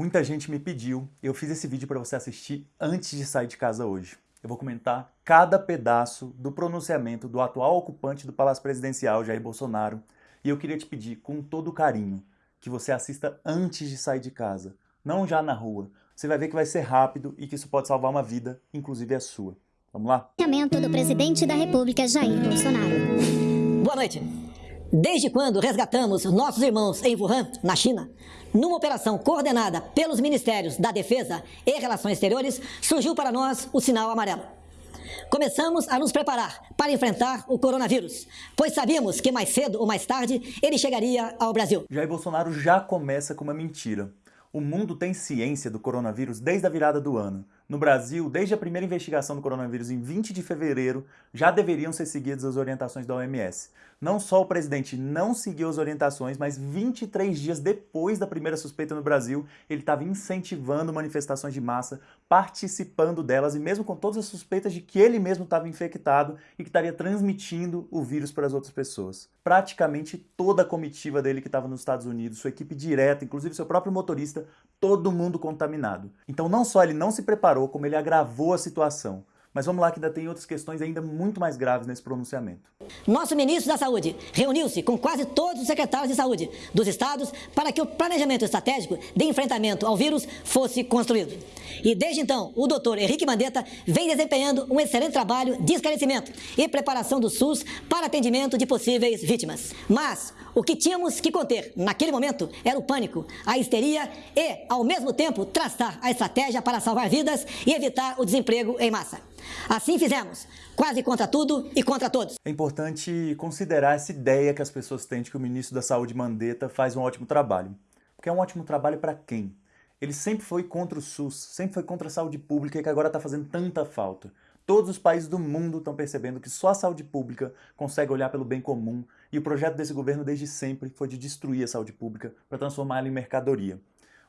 Muita gente me pediu, eu fiz esse vídeo para você assistir antes de sair de casa hoje. Eu vou comentar cada pedaço do pronunciamento do atual ocupante do Palácio Presidencial, Jair Bolsonaro, e eu queria te pedir com todo carinho que você assista antes de sair de casa, não já na rua. Você vai ver que vai ser rápido e que isso pode salvar uma vida, inclusive a sua. Vamos lá? do presidente da República, Jair Bolsonaro. Boa noite. Desde quando resgatamos nossos irmãos em Wuhan, na China, numa operação coordenada pelos Ministérios da Defesa e Relações Exteriores, surgiu para nós o sinal amarelo. Começamos a nos preparar para enfrentar o coronavírus, pois sabíamos que mais cedo ou mais tarde ele chegaria ao Brasil. Jair Bolsonaro já começa com uma mentira. O mundo tem ciência do coronavírus desde a virada do ano. No Brasil, desde a primeira investigação do coronavírus em 20 de fevereiro, já deveriam ser seguidas as orientações da OMS. Não só o presidente não seguiu as orientações, mas 23 dias depois da primeira suspeita no Brasil, ele estava incentivando manifestações de massa, participando delas, e mesmo com todas as suspeitas de que ele mesmo estava infectado e que estaria transmitindo o vírus para as outras pessoas. Praticamente toda a comitiva dele que estava nos Estados Unidos, sua equipe direta, inclusive seu próprio motorista, todo mundo contaminado. Então não só ele não se preparou, como ele agravou a situação. Mas vamos lá que ainda tem outras questões ainda muito mais graves nesse pronunciamento. Nosso ministro da Saúde reuniu-se com quase todos os secretários de saúde dos estados para que o planejamento estratégico de enfrentamento ao vírus fosse construído. E desde então, o doutor Henrique Mandetta vem desempenhando um excelente trabalho de esclarecimento e preparação do SUS para atendimento de possíveis vítimas. Mas o que tínhamos que conter naquele momento era o pânico, a histeria e, ao mesmo tempo, traçar a estratégia para salvar vidas e evitar o desemprego em massa. Assim fizemos, quase contra tudo e contra todos. É importante considerar essa ideia que as pessoas têm de que o ministro da Saúde Mandetta faz um ótimo trabalho. Porque é um ótimo trabalho para quem? Ele sempre foi contra o SUS, sempre foi contra a saúde pública que agora está fazendo tanta falta. Todos os países do mundo estão percebendo que só a saúde pública consegue olhar pelo bem comum e o projeto desse governo desde sempre foi de destruir a saúde pública para transformá-la em mercadoria.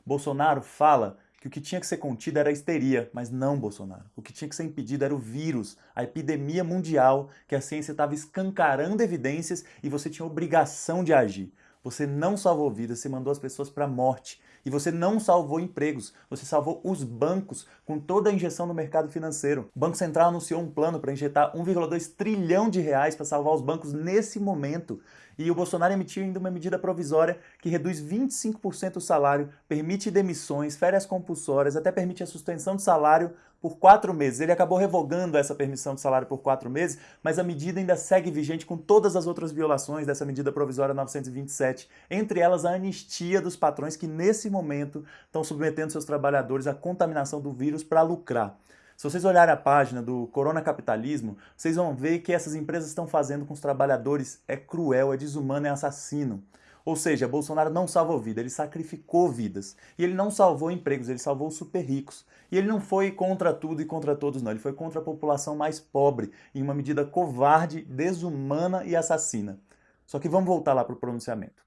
Bolsonaro fala que o que tinha que ser contido era a histeria, mas não Bolsonaro. O que tinha que ser impedido era o vírus, a epidemia mundial, que a ciência estava escancarando evidências e você tinha obrigação de agir. Você não salvou vidas, você mandou as pessoas para a morte. E você não salvou empregos, você salvou os bancos com toda a injeção no mercado financeiro. O Banco Central anunciou um plano para injetar 1,2 trilhão de reais para salvar os bancos nesse momento. E o Bolsonaro emitiu ainda uma medida provisória que reduz 25% o salário, permite demissões, férias compulsórias, até permite a suspensão de salário por quatro meses. Ele acabou revogando essa permissão de salário por quatro meses, mas a medida ainda segue vigente com todas as outras violações dessa medida provisória 927, entre elas a anistia dos patrões que nesse momento estão submetendo seus trabalhadores à contaminação do vírus para lucrar. Se vocês olharem a página do Corona Capitalismo, vocês vão ver que essas empresas estão fazendo com os trabalhadores é cruel, é desumano, é assassino. Ou seja, Bolsonaro não salvou vida, ele sacrificou vidas. E ele não salvou empregos, ele salvou super ricos. E ele não foi contra tudo e contra todos, não. Ele foi contra a população mais pobre, em uma medida covarde, desumana e assassina. Só que vamos voltar lá para o pronunciamento.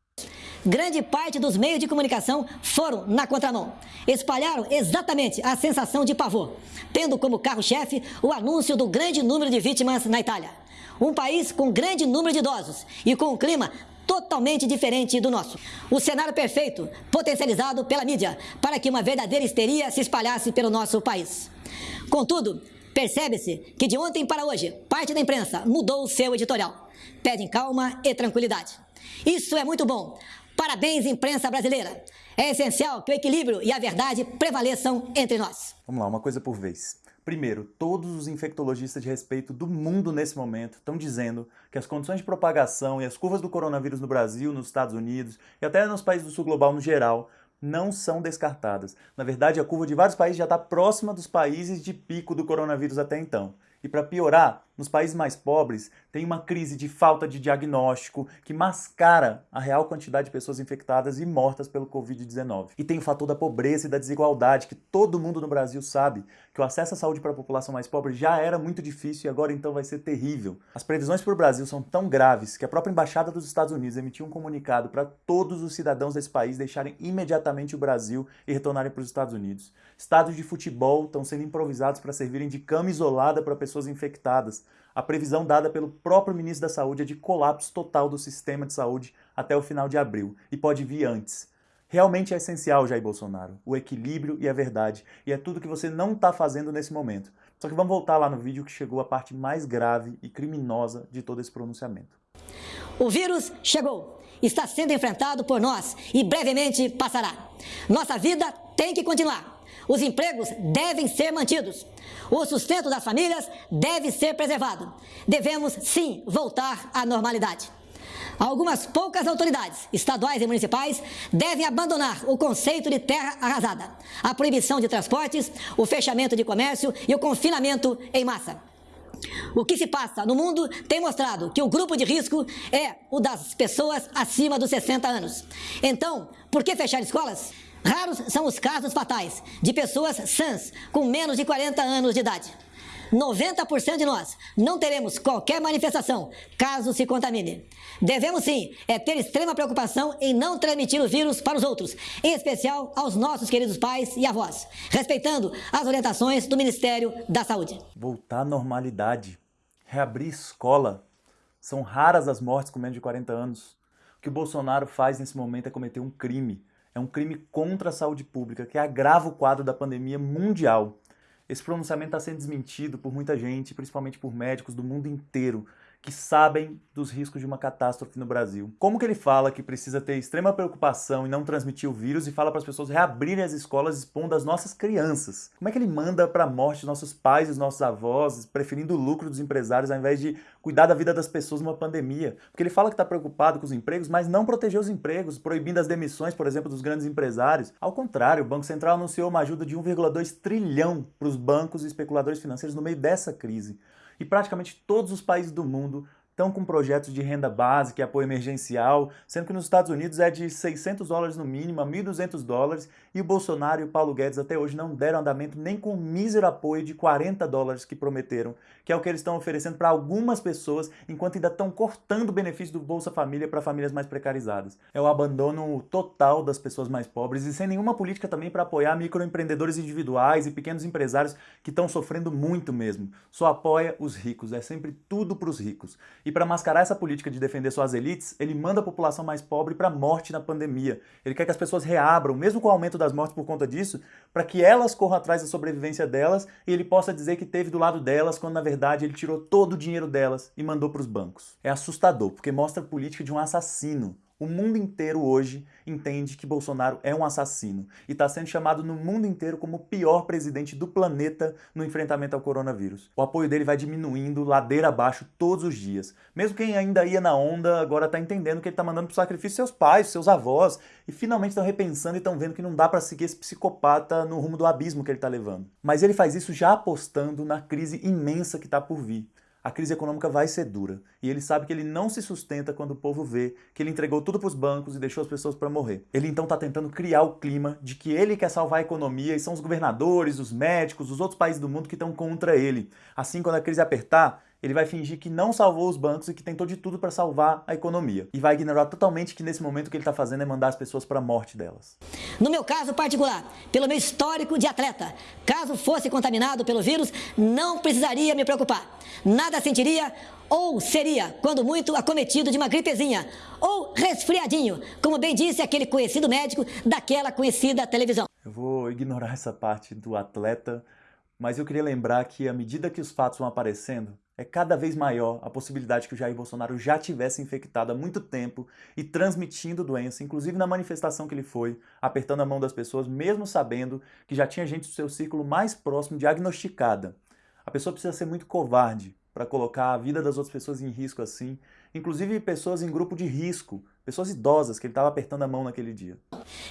Grande parte dos meios de comunicação foram na contramão. Espalharam exatamente a sensação de pavor, tendo como carro-chefe o anúncio do grande número de vítimas na Itália. Um país com grande número de idosos e com um clima totalmente diferente do nosso. O cenário perfeito, potencializado pela mídia, para que uma verdadeira histeria se espalhasse pelo nosso país. Contudo, percebe-se que de ontem para hoje, parte da imprensa mudou o seu editorial. Pedem calma e tranquilidade. Isso é muito bom. Parabéns, imprensa brasileira. É essencial que o equilíbrio e a verdade prevaleçam entre nós. Vamos lá, uma coisa por vez. Primeiro, todos os infectologistas de respeito do mundo nesse momento estão dizendo que as condições de propagação e as curvas do coronavírus no Brasil, nos Estados Unidos e até nos países do sul global no geral não são descartadas. Na verdade, a curva de vários países já está próxima dos países de pico do coronavírus até então. E para piorar, nos países mais pobres, tem uma crise de falta de diagnóstico que mascara a real quantidade de pessoas infectadas e mortas pelo Covid-19. E tem o fator da pobreza e da desigualdade, que todo mundo no Brasil sabe que o acesso à saúde para a população mais pobre já era muito difícil e agora então vai ser terrível. As previsões para o Brasil são tão graves que a própria Embaixada dos Estados Unidos emitiu um comunicado para todos os cidadãos desse país deixarem imediatamente o Brasil e retornarem para os Estados Unidos. Estados de futebol estão sendo improvisados para servirem de cama isolada para pessoas infectadas. A previsão dada pelo próprio ministro da Saúde é de colapso total do sistema de saúde até o final de abril, e pode vir antes. Realmente é essencial, Jair Bolsonaro, o equilíbrio e a verdade, e é tudo que você não está fazendo nesse momento. Só que vamos voltar lá no vídeo que chegou a parte mais grave e criminosa de todo esse pronunciamento. O vírus chegou, está sendo enfrentado por nós e brevemente passará. Nossa vida tem que continuar. Os empregos devem ser mantidos. O sustento das famílias deve ser preservado. Devemos, sim, voltar à normalidade. Algumas poucas autoridades, estaduais e municipais, devem abandonar o conceito de terra arrasada, a proibição de transportes, o fechamento de comércio e o confinamento em massa. O que se passa no mundo tem mostrado que o grupo de risco é o das pessoas acima dos 60 anos. Então, por que fechar escolas? Raros são os casos fatais de pessoas sãs com menos de 40 anos de idade. 90% de nós não teremos qualquer manifestação caso se contamine. Devemos sim é ter extrema preocupação em não transmitir o vírus para os outros, em especial aos nossos queridos pais e avós, respeitando as orientações do Ministério da Saúde. Voltar à normalidade, reabrir escola. São raras as mortes com menos de 40 anos. O que o Bolsonaro faz nesse momento é cometer um crime. É um crime contra a saúde pública que agrava o quadro da pandemia mundial. Esse pronunciamento está sendo desmentido por muita gente, principalmente por médicos do mundo inteiro, que sabem dos riscos de uma catástrofe no Brasil. Como que ele fala que precisa ter extrema preocupação e não transmitir o vírus e fala para as pessoas reabrirem as escolas expondo as nossas crianças? Como é que ele manda para a morte os nossos pais e os nossos avós, preferindo o lucro dos empresários ao invés de cuidar da vida das pessoas numa pandemia? Porque ele fala que está preocupado com os empregos, mas não proteger os empregos, proibindo as demissões, por exemplo, dos grandes empresários. Ao contrário, o Banco Central anunciou uma ajuda de 1,2 trilhão para os bancos e especuladores financeiros no meio dessa crise e praticamente todos os países do mundo estão com projetos de renda básica e apoio emergencial, sendo que nos Estados Unidos é de 600 dólares no mínimo a 1.200 dólares, e o Bolsonaro e o Paulo Guedes até hoje não deram andamento nem com o mísero apoio de 40 dólares que prometeram, que é o que eles estão oferecendo para algumas pessoas, enquanto ainda estão cortando o benefício do Bolsa Família para famílias mais precarizadas. É o abandono total das pessoas mais pobres e sem nenhuma política também para apoiar microempreendedores individuais e pequenos empresários que estão sofrendo muito mesmo. Só apoia os ricos, é sempre tudo para os ricos. E para mascarar essa política de defender suas elites, ele manda a população mais pobre para a morte na pandemia. Ele quer que as pessoas reabram, mesmo com o aumento das mortes por conta disso, para que elas corram atrás da sobrevivência delas e ele possa dizer que teve do lado delas, quando na verdade ele tirou todo o dinheiro delas e mandou para os bancos. É assustador, porque mostra a política de um assassino, o mundo inteiro hoje entende que Bolsonaro é um assassino e está sendo chamado no mundo inteiro como o pior presidente do planeta no enfrentamento ao coronavírus. O apoio dele vai diminuindo ladeira abaixo todos os dias. Mesmo quem ainda ia na onda agora está entendendo que ele está mandando para o sacrifício seus pais, seus avós e finalmente estão repensando e estão vendo que não dá para seguir esse psicopata no rumo do abismo que ele está levando. Mas ele faz isso já apostando na crise imensa que está por vir a crise econômica vai ser dura. E ele sabe que ele não se sustenta quando o povo vê que ele entregou tudo para os bancos e deixou as pessoas para morrer. Ele então está tentando criar o clima de que ele quer salvar a economia e são os governadores, os médicos, os outros países do mundo que estão contra ele. Assim, quando a crise apertar, ele vai fingir que não salvou os bancos e que tentou de tudo para salvar a economia. E vai ignorar totalmente que nesse momento o que ele está fazendo é mandar as pessoas para a morte delas. No meu caso particular, pelo meu histórico de atleta, caso fosse contaminado pelo vírus, não precisaria me preocupar. Nada sentiria ou seria, quando muito, acometido de uma gripezinha ou resfriadinho, como bem disse aquele conhecido médico daquela conhecida televisão. Eu vou ignorar essa parte do atleta, mas eu queria lembrar que à medida que os fatos vão aparecendo, é cada vez maior a possibilidade que o Jair Bolsonaro já tivesse infectado há muito tempo e transmitindo doença, inclusive na manifestação que ele foi, apertando a mão das pessoas, mesmo sabendo que já tinha gente do seu círculo mais próximo diagnosticada. A pessoa precisa ser muito covarde para colocar a vida das outras pessoas em risco assim, inclusive pessoas em grupo de risco, pessoas idosas que ele estava apertando a mão naquele dia.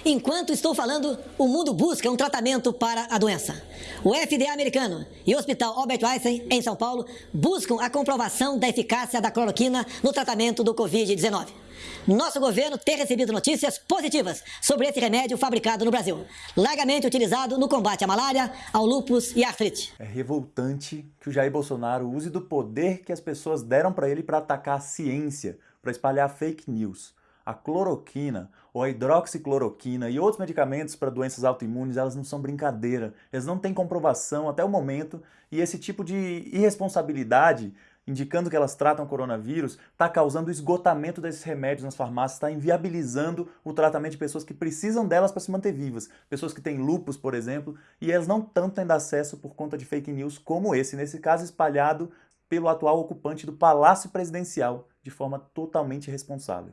Enquanto estou falando, o mundo busca um tratamento para a doença. O FDA americano e o Hospital Albert Einstein, em São Paulo, buscam a comprovação da eficácia da cloroquina no tratamento do Covid-19. Nosso governo tem recebido notícias positivas sobre esse remédio fabricado no Brasil, largamente utilizado no combate à malária, ao lúpus e à artrite. É revoltante que o Jair Bolsonaro use do poder que as pessoas deram para ele para atacar a ciência, para espalhar fake news. A cloroquina ou a hidroxicloroquina e outros medicamentos para doenças autoimunes, elas não são brincadeira. Eles não têm comprovação até o momento e esse tipo de irresponsabilidade indicando que elas tratam coronavírus, está causando esgotamento desses remédios nas farmácias, está inviabilizando o tratamento de pessoas que precisam delas para se manter vivas. Pessoas que têm lupus, por exemplo, e elas não tanto tendo acesso por conta de fake news como esse, nesse caso espalhado pelo atual ocupante do Palácio Presidencial, de forma totalmente irresponsável.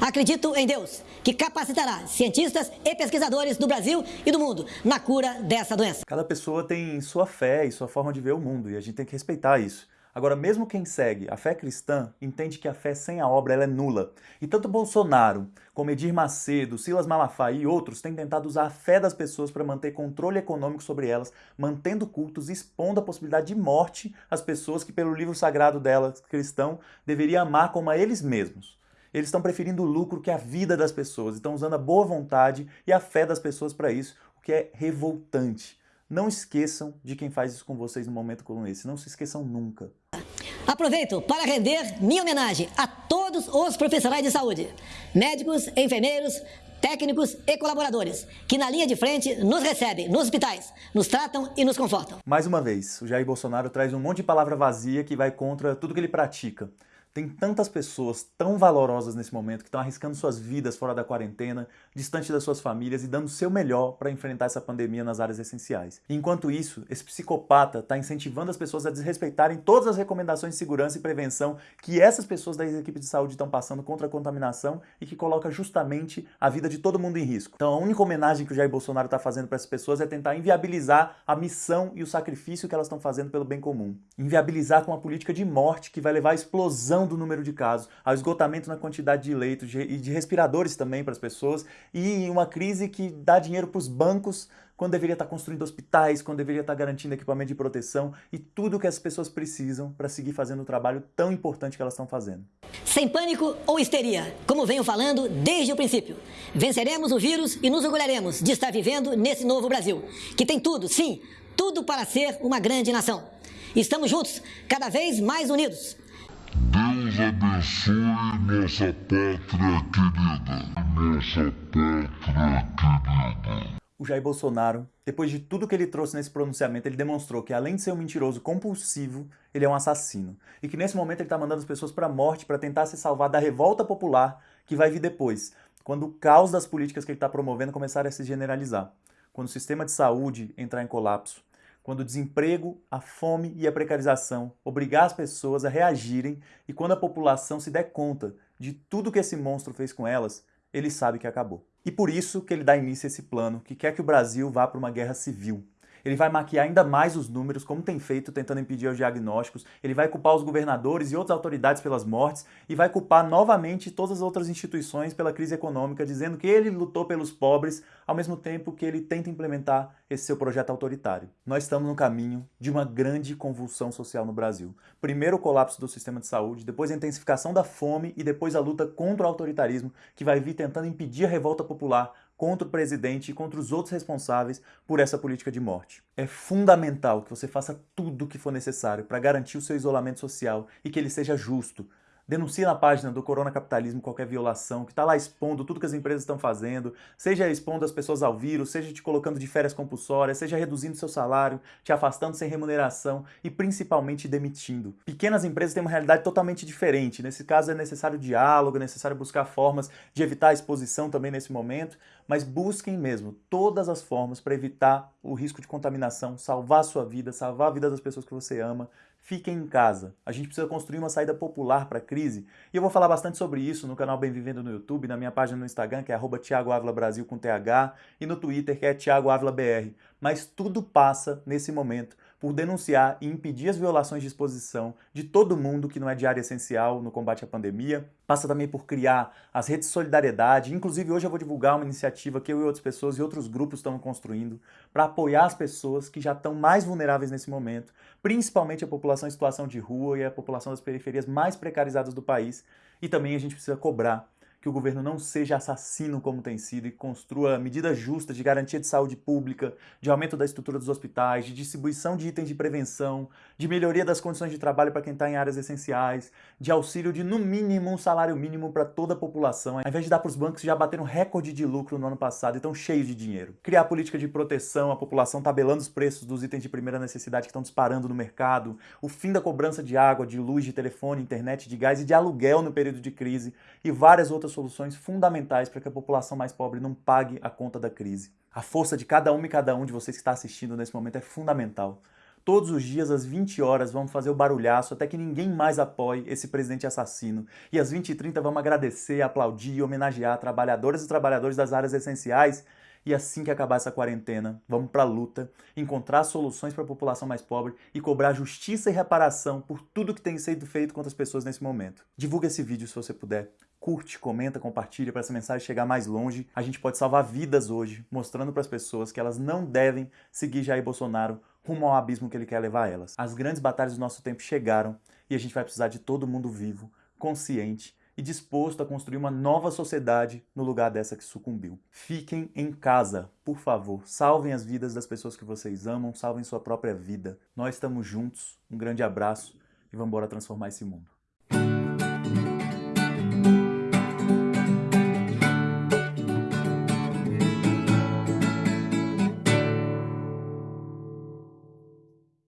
Acredito em Deus, que capacitará cientistas e pesquisadores do Brasil e do mundo na cura dessa doença. Cada pessoa tem sua fé e sua forma de ver o mundo, e a gente tem que respeitar isso. Agora, mesmo quem segue a fé cristã entende que a fé sem a obra é nula. E tanto Bolsonaro, como Edir Macedo, Silas Malafaia e outros têm tentado usar a fé das pessoas para manter controle econômico sobre elas, mantendo cultos expondo a possibilidade de morte às pessoas que, pelo livro sagrado delas, cristão, deveriam amar como a eles mesmos. Eles estão preferindo o lucro que a vida das pessoas, estão usando a boa vontade e a fé das pessoas para isso, o que é revoltante. Não esqueçam de quem faz isso com vocês num momento como esse. Não se esqueçam nunca. Aproveito para render minha homenagem a todos os profissionais de saúde, médicos, enfermeiros, técnicos e colaboradores, que na linha de frente nos recebem nos hospitais, nos tratam e nos confortam. Mais uma vez, o Jair Bolsonaro traz um monte de palavra vazia que vai contra tudo que ele pratica. Tem tantas pessoas tão valorosas nesse momento que estão arriscando suas vidas fora da quarentena, distante das suas famílias e dando o seu melhor para enfrentar essa pandemia nas áreas essenciais. enquanto isso, esse psicopata está incentivando as pessoas a desrespeitarem todas as recomendações de segurança e prevenção que essas pessoas das equipes de saúde estão passando contra a contaminação e que coloca justamente a vida de todo mundo em risco. Então a única homenagem que o Jair Bolsonaro está fazendo para essas pessoas é tentar inviabilizar a missão e o sacrifício que elas estão fazendo pelo bem comum. Inviabilizar com uma política de morte que vai levar à explosão do número de casos, ao esgotamento na quantidade de leitos e de respiradores também para as pessoas, e uma crise que dá dinheiro para os bancos quando deveria estar construindo hospitais, quando deveria estar garantindo equipamento de proteção e tudo que as pessoas precisam para seguir fazendo o trabalho tão importante que elas estão fazendo. Sem pânico ou histeria, como venho falando desde o princípio. Venceremos o vírus e nos orgulharemos de estar vivendo nesse novo Brasil, que tem tudo, sim, tudo para ser uma grande nação. Estamos juntos, cada vez mais unidos. Deus abençoe nossa pátria querida. Nossa pátria querida. O Jair Bolsonaro, depois de tudo que ele trouxe nesse pronunciamento, ele demonstrou que além de ser um mentiroso compulsivo, ele é um assassino. E que nesse momento ele está mandando as pessoas para a morte para tentar se salvar da revolta popular que vai vir depois, quando o caos das políticas que ele está promovendo começar a se generalizar. Quando o sistema de saúde entrar em colapso, quando o desemprego, a fome e a precarização obrigar as pessoas a reagirem e quando a população se der conta de tudo que esse monstro fez com elas, ele sabe que acabou. E por isso que ele dá início a esse plano, que quer que o Brasil vá para uma guerra civil. Ele vai maquiar ainda mais os números, como tem feito, tentando impedir os diagnósticos. Ele vai culpar os governadores e outras autoridades pelas mortes e vai culpar novamente todas as outras instituições pela crise econômica, dizendo que ele lutou pelos pobres, ao mesmo tempo que ele tenta implementar esse seu projeto autoritário. Nós estamos no caminho de uma grande convulsão social no Brasil. Primeiro o colapso do sistema de saúde, depois a intensificação da fome e depois a luta contra o autoritarismo, que vai vir tentando impedir a revolta popular, contra o presidente e contra os outros responsáveis por essa política de morte. É fundamental que você faça tudo o que for necessário para garantir o seu isolamento social e que ele seja justo, Denuncie na página do Corona Capitalismo qualquer violação, que está lá expondo tudo que as empresas estão fazendo, seja expondo as pessoas ao vírus, seja te colocando de férias compulsórias, seja reduzindo seu salário, te afastando sem remuneração e principalmente demitindo. Pequenas empresas têm uma realidade totalmente diferente. Nesse caso é necessário diálogo, é necessário buscar formas de evitar a exposição também nesse momento, mas busquem mesmo todas as formas para evitar o risco de contaminação, salvar a sua vida, salvar a vida das pessoas que você ama, fiquem em casa. A gente precisa construir uma saída popular para a crise. E eu vou falar bastante sobre isso no canal Bem Vivendo no YouTube, na minha página no Instagram, que é arroba Brasil com TH, e no Twitter, que é Thiago BR. Mas tudo passa, nesse momento, por denunciar e impedir as violações de exposição de todo mundo que não é de área essencial no combate à pandemia. Passa também por criar as redes de solidariedade. Inclusive, hoje eu vou divulgar uma iniciativa que eu e outras pessoas e outros grupos estão construindo para apoiar as pessoas que já estão mais vulneráveis nesse momento, principalmente a população em situação de rua e a população das periferias mais precarizadas do país. E também a gente precisa cobrar que o governo não seja assassino como tem sido e construa medidas justas de garantia de saúde pública, de aumento da estrutura dos hospitais, de distribuição de itens de prevenção, de melhoria das condições de trabalho para quem está em áreas essenciais, de auxílio de no mínimo um salário mínimo para toda a população, ao invés de dar para os bancos que já bateram recorde de lucro no ano passado e estão cheios de dinheiro. Criar política de proteção à população tabelando os preços dos itens de primeira necessidade que estão disparando no mercado, o fim da cobrança de água, de luz, de telefone, internet, de gás e de aluguel no período de crise e várias outras soluções fundamentais para que a população mais pobre não pague a conta da crise. A força de cada um e cada um de vocês que está assistindo nesse momento é fundamental. Todos os dias, às 20 horas, vamos fazer o barulhaço até que ninguém mais apoie esse presidente assassino. E às 20h30 vamos agradecer, aplaudir e homenagear trabalhadoras e trabalhadores das áreas essenciais e assim que acabar essa quarentena, vamos para a luta, encontrar soluções para a população mais pobre e cobrar justiça e reparação por tudo que tem sido feito contra as pessoas nesse momento. Divulga esse vídeo se você puder. Curte, comenta, compartilha para essa mensagem chegar mais longe. A gente pode salvar vidas hoje, mostrando para as pessoas que elas não devem seguir Jair Bolsonaro rumo ao abismo que ele quer levar elas. As grandes batalhas do nosso tempo chegaram e a gente vai precisar de todo mundo vivo, consciente e disposto a construir uma nova sociedade no lugar dessa que sucumbiu. Fiquem em casa, por favor. Salvem as vidas das pessoas que vocês amam, salvem sua própria vida. Nós estamos juntos. Um grande abraço e vamos embora transformar esse mundo.